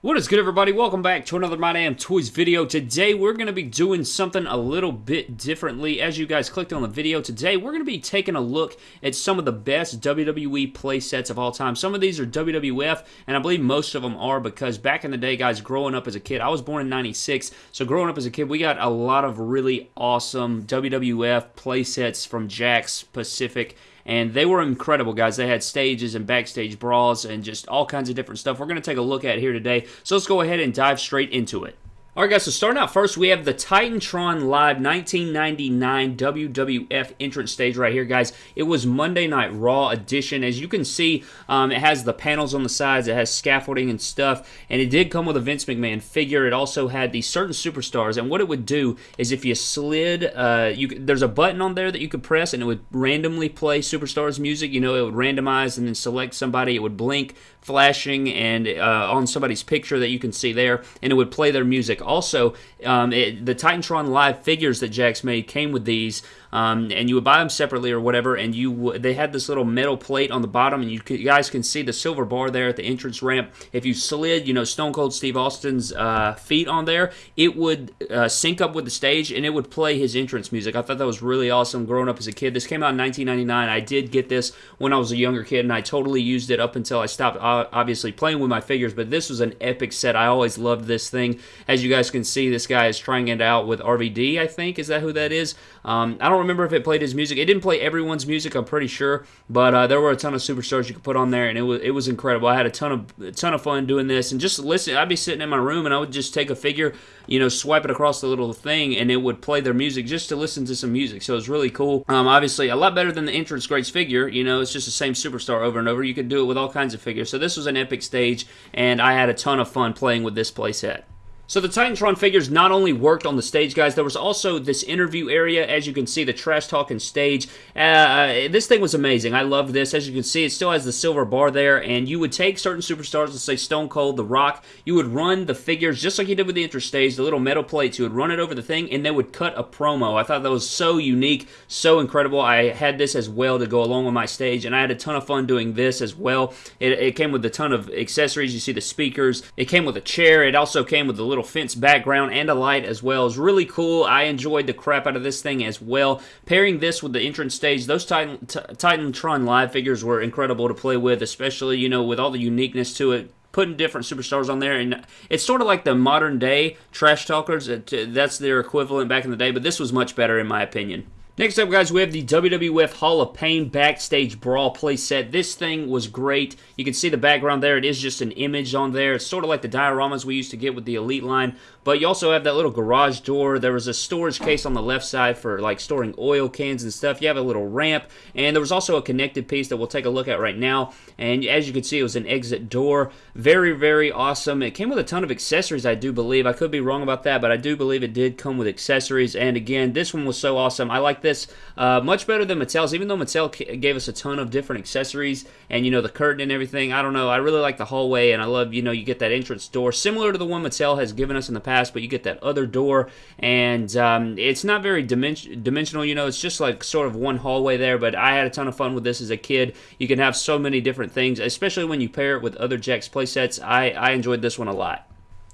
What is good everybody? Welcome back to another My Damn Toys video. Today we're going to be doing something a little bit differently. As you guys clicked on the video today, we're going to be taking a look at some of the best WWE play sets of all time. Some of these are WWF, and I believe most of them are because back in the day, guys, growing up as a kid, I was born in 96, so growing up as a kid, we got a lot of really awesome WWF play sets from Jakks Pacific and they were incredible, guys. They had stages and backstage brawls and just all kinds of different stuff. We're going to take a look at here today. So let's go ahead and dive straight into it. Alright guys, so starting out first, we have the Titantron Live 1999 WWF entrance stage right here, guys. It was Monday Night Raw edition. As you can see, um, it has the panels on the sides, it has scaffolding and stuff, and it did come with a Vince McMahon figure. It also had these certain superstars, and what it would do is if you slid, uh, you there's a button on there that you could press, and it would randomly play superstars music. You know, it would randomize and then select somebody. It would blink, flashing, and uh, on somebody's picture that you can see there, and it would play their music also, um, it, the Titantron Live figures that Jakks made came with these um, and you would buy them separately or whatever. And you they had this little metal plate on the bottom, and you, you, guys can see the silver bar there at the entrance ramp. If you slid, you know, Stone Cold Steve Austin's uh, feet on there, it would uh, sync up with the stage, and it would play his entrance music. I thought that was really awesome. Growing up as a kid, this came out in 1999. I did get this when I was a younger kid, and I totally used it up until I stopped obviously playing with my figures. But this was an epic set. I always loved this thing. As you guys can see, this guy is trying it out with RVD. I think is that who that is. Um, I don't remember if it played his music. It didn't play everyone's music, I'm pretty sure, but uh, there were a ton of superstars you could put on there, and it was it was incredible. I had a ton of a ton of fun doing this, and just listen. I'd be sitting in my room, and I would just take a figure, you know, swipe it across the little thing, and it would play their music just to listen to some music. So it was really cool. Um, obviously, a lot better than the entrance greats figure. You know, it's just the same superstar over and over. You could do it with all kinds of figures. So this was an epic stage, and I had a ton of fun playing with this playset. So the Titantron figures not only worked on the stage, guys, there was also this interview area. As you can see, the trash talking stage. Uh, uh, this thing was amazing. I loved this. As you can see, it still has the silver bar there, and you would take certain superstars, let's say Stone Cold, The Rock, you would run the figures just like you did with the intro stage, the little metal plates. You would run it over the thing, and they would cut a promo. I thought that was so unique, so incredible. I had this as well to go along with my stage, and I had a ton of fun doing this as well. It, it came with a ton of accessories. You see the speakers. It came with a chair. It also came with a little little fence background and a light as well. is really cool. I enjoyed the crap out of this thing as well. Pairing this with the entrance stage, those Titan, Titantron Live figures were incredible to play with, especially, you know, with all the uniqueness to it putting different superstars on there and it's sort of like the modern day trash talkers that's their equivalent back in the day but this was much better in my opinion Next up, guys, we have the WWF Hall of Pain Backstage Brawl playset. This thing was great. You can see the background there. It is just an image on there. It's sort of like the dioramas we used to get with the Elite line, but you also have that little garage door. There was a storage case on the left side for like storing oil cans and stuff. You have a little ramp, and there was also a connected piece that we'll take a look at right now. And as you can see, it was an exit door. Very, very awesome. It came with a ton of accessories, I do believe. I could be wrong about that, but I do believe it did come with accessories. And again, this one was so awesome. I like this this. Uh, much better than Mattel's, even though Mattel gave us a ton of different accessories and, you know, the curtain and everything. I don't know. I really like the hallway, and I love, you know, you get that entrance door, similar to the one Mattel has given us in the past, but you get that other door, and um, it's not very dimension dimensional, you know, it's just like sort of one hallway there, but I had a ton of fun with this as a kid. You can have so many different things, especially when you pair it with other Jakks playsets. I, I enjoyed this one a lot.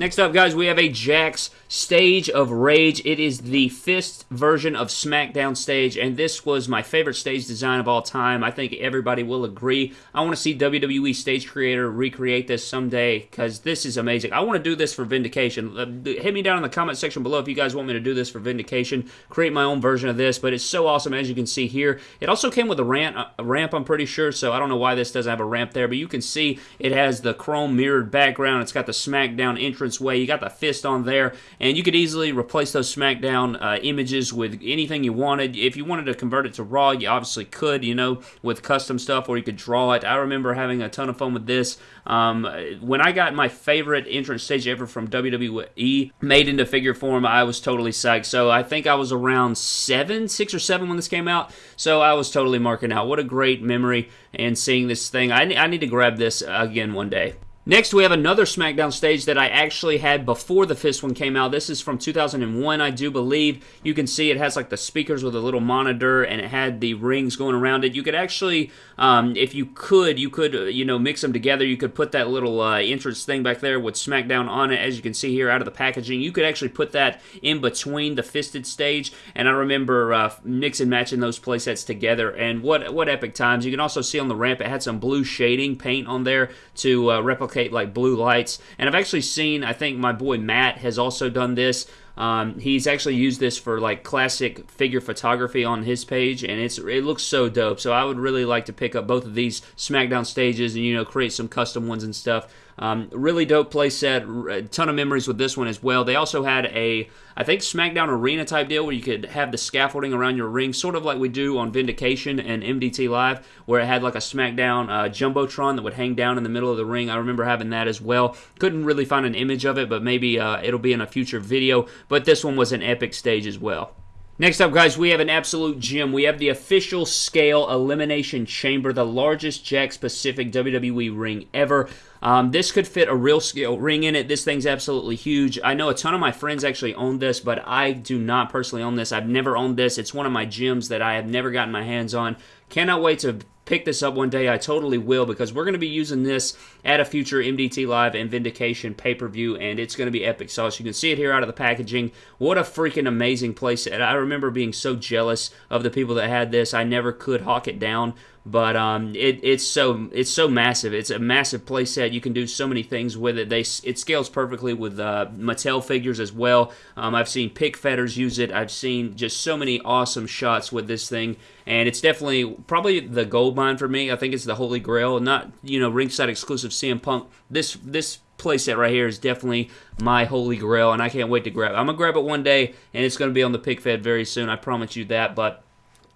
Next up, guys, we have a Jakks Stage of Rage. It is the fist version of SmackDown stage, and this was my favorite stage design of all time. I think everybody will agree. I want to see WWE stage creator recreate this someday because this is amazing. I want to do this for Vindication. Uh, hit me down in the comment section below if you guys want me to do this for Vindication. Create my own version of this, but it's so awesome as you can see here. It also came with a ramp, a ramp I'm pretty sure, so I don't know why this doesn't have a ramp there, but you can see it has the chrome mirrored background. It's got the SmackDown entrance way. You got the fist on there, and you could easily replace those SmackDown uh, images with anything you wanted. If you wanted to convert it to Raw, you obviously could, you know, with custom stuff, or you could draw it. I remember having a ton of fun with this. Um, when I got my favorite entrance stage ever from WWE made into figure form, I was totally psyched. So I think I was around seven, six or seven when this came out. So I was totally marking out. What a great memory and seeing this thing. I, I need to grab this again one day. Next, we have another SmackDown stage that I actually had before the Fist one came out. This is from 2001, I do believe. You can see it has like the speakers with a little monitor, and it had the rings going around it. You could actually, um, if you could, you could, uh, you know, mix them together. You could put that little uh, entrance thing back there with SmackDown on it, as you can see here out of the packaging. You could actually put that in between the Fisted stage, and I remember uh, mix and matching those playsets together, and what what epic times. You can also see on the ramp it had some blue shading paint on there to uh, replicate like blue lights. And I've actually seen, I think my boy Matt has also done this. Um, he's actually used this for like classic figure photography on his page, and it's it looks so dope. So I would really like to pick up both of these SmackDown stages and you know create some custom ones and stuff. Um, really dope play set. A ton of memories with this one as well. They also had a, I think, SmackDown Arena type deal where you could have the scaffolding around your ring, sort of like we do on Vindication and MDT Live, where it had like a SmackDown uh, Jumbotron that would hang down in the middle of the ring. I remember having that as well. Couldn't really find an image of it, but maybe uh, it'll be in a future video. But this one was an epic stage as well. Next up, guys, we have an absolute gem. We have the official scale Elimination Chamber, the largest Jakks Pacific WWE ring ever. Um, this could fit a real scale ring in it. This thing's absolutely huge. I know a ton of my friends actually own this, but I do not personally own this. I've never owned this. It's one of my gems that I have never gotten my hands on. Cannot wait to pick this up one day. I totally will because we're going to be using this at a future MDT Live and Vindication pay-per-view, and it's going to be epic sauce. You can see it here out of the packaging. What a freaking amazing place. And I remember being so jealous of the people that had this. I never could hawk it down but um, it, it's so it's so massive. It's a massive playset. You can do so many things with it. They it scales perfectly with uh, Mattel figures as well. Um, I've seen pick fetters use it. I've seen just so many awesome shots with this thing, and it's definitely probably the gold mine for me. I think it's the holy grail. Not you know ringside exclusive CM Punk. This this playset right here is definitely my holy grail, and I can't wait to grab it. I'm gonna grab it one day, and it's gonna be on the pick fed very soon. I promise you that, but.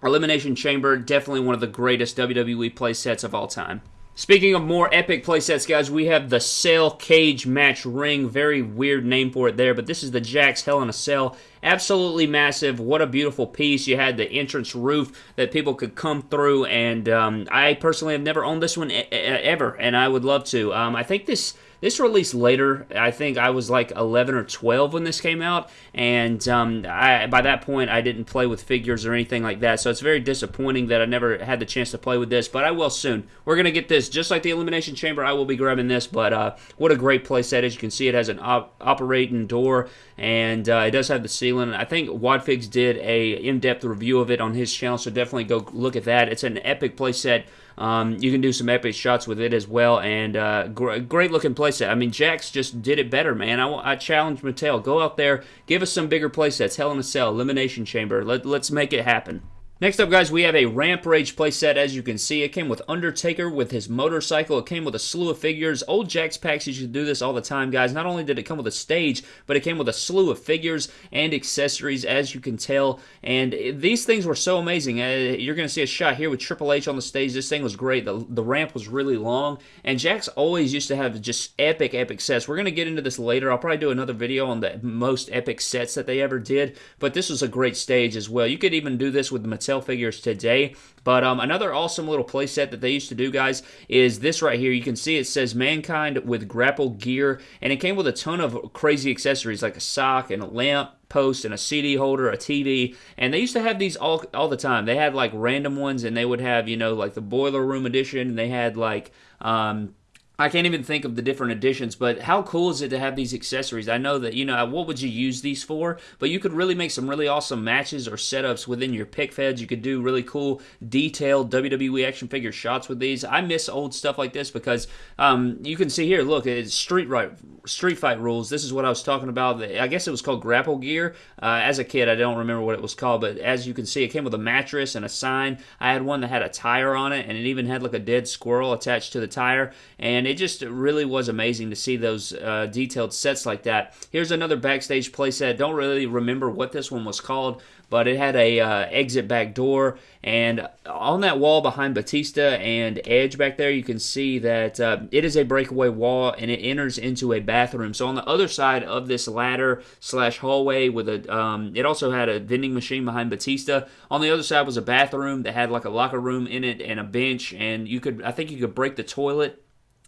Elimination Chamber, definitely one of the greatest WWE playsets of all time. Speaking of more epic playsets, guys, we have the Cell Cage Match Ring. Very weird name for it there, but this is the Jakks Hell in a Cell. Absolutely massive. What a beautiful piece. You had the entrance roof that people could come through, and um, I personally have never owned this one e ever, and I would love to. Um, I think this this released later. I think I was like 11 or 12 when this came out, and um, I, by that point, I didn't play with figures or anything like that. So it's very disappointing that I never had the chance to play with this, but I will soon. We're gonna get this just like the Elimination Chamber. I will be grabbing this, but uh, what a great playset! As you can see, it has an op operating door, and uh, it does have the ceiling. I think Wadfigs did a in-depth review of it on his channel, so definitely go look at that. It's an epic playset. Um, you can do some epic shots with it as well, and uh, gr great looking playset. I mean, Jakks just did it better, man. I, I challenge Mattel, go out there, give us some bigger playsets. Hell in a Cell, Elimination Chamber. Let, let's make it happen. Next up, guys, we have a Rampage playset. As you can see, it came with Undertaker with his motorcycle. It came with a slew of figures. Old Jack's packs used to do this all the time, guys. Not only did it come with a stage, but it came with a slew of figures and accessories, as you can tell. And these things were so amazing. Uh, you're going to see a shot here with Triple H on the stage. This thing was great. The, the ramp was really long. And Jakks always used to have just epic, epic sets. We're going to get into this later. I'll probably do another video on the most epic sets that they ever did. But this was a great stage as well. You could even do this with Mattel figures today. But um, another awesome little playset that they used to do, guys, is this right here. You can see it says Mankind with grapple gear, and it came with a ton of crazy accessories like a sock and a lamp post and a CD holder, a TV, and they used to have these all all the time. They had like random ones, and they would have you know like the boiler room edition, and they had like um, I can't even think of the different editions, but how cool is it to have these accessories? I know that, you know, what would you use these for? But you could really make some really awesome matches or setups within your pick feds. You could do really cool, detailed WWE action figure shots with these. I miss old stuff like this because um, you can see here, look, it's Street, right, street Fight rules. This is what I was talking about. I guess it was called Grapple Gear. Uh, as a kid, I don't remember what it was called, but as you can see, it came with a mattress and a sign. I had one that had a tire on it, and it even had like a dead squirrel attached to the tire. And and it just really was amazing to see those uh, detailed sets like that. Here's another backstage playset. Don't really remember what this one was called, but it had a uh, exit back door, and on that wall behind Batista and Edge back there, you can see that uh, it is a breakaway wall, and it enters into a bathroom. So on the other side of this ladder slash hallway, with a, um, it also had a vending machine behind Batista. On the other side was a bathroom that had like a locker room in it and a bench, and you could, I think you could break the toilet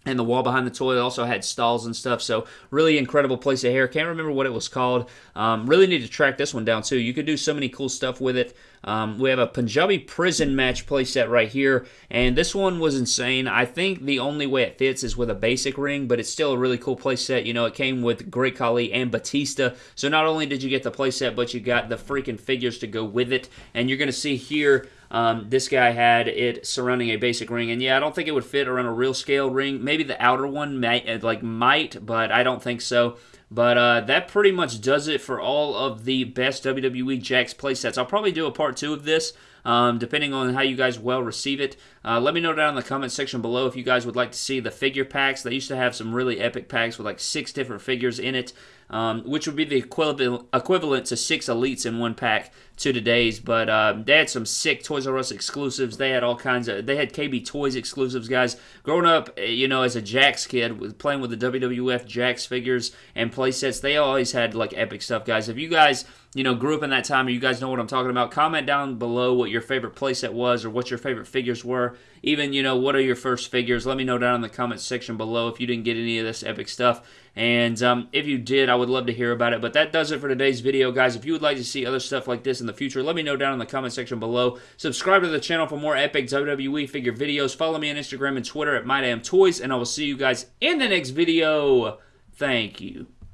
and the wall behind the toilet also had stalls and stuff. So really incredible place of hair. Can't remember what it was called. Um, really need to track this one down too. You could do so many cool stuff with it. Um, we have a Punjabi prison match playset right here, and this one was insane. I think the only way it fits is with a basic ring, but it's still a really cool playset. You know, it came with Great Khali and Batista, so not only did you get the playset, but you got the freaking figures to go with it. And you're going to see here um, this guy had it surrounding a basic ring, and yeah, I don't think it would fit around a real scale ring. Maybe the outer one might, uh, like might, but I don't think so. But uh, that pretty much does it for all of the best WWE Jakks playsets. I'll probably do a part two of this, um, depending on how you guys well receive it. Uh, let me know down in the comment section below if you guys would like to see the figure packs. They used to have some really epic packs with like six different figures in it um, which would be the equivalent equivalent to six elites in one pack to today's. But um, they had some sick Toys R Us exclusives. They had all kinds of. They had KB Toys exclusives, guys. Growing up, eh, you know, as a Jakks kid, with playing with the WWF Jakks figures and playsets, they always had like epic stuff, guys. If you guys you know, grew up in that time you guys know what I'm talking about, comment down below what your favorite playset was or what your favorite figures were. Even, you know, what are your first figures? Let me know down in the comment section below if you didn't get any of this epic stuff. And um, if you did, I would love to hear about it. But that does it for today's video, guys. If you would like to see other stuff like this in the future, let me know down in the comment section below. Subscribe to the channel for more epic WWE figure videos. Follow me on Instagram and Twitter at MyDamnToys, and I will see you guys in the next video. Thank you.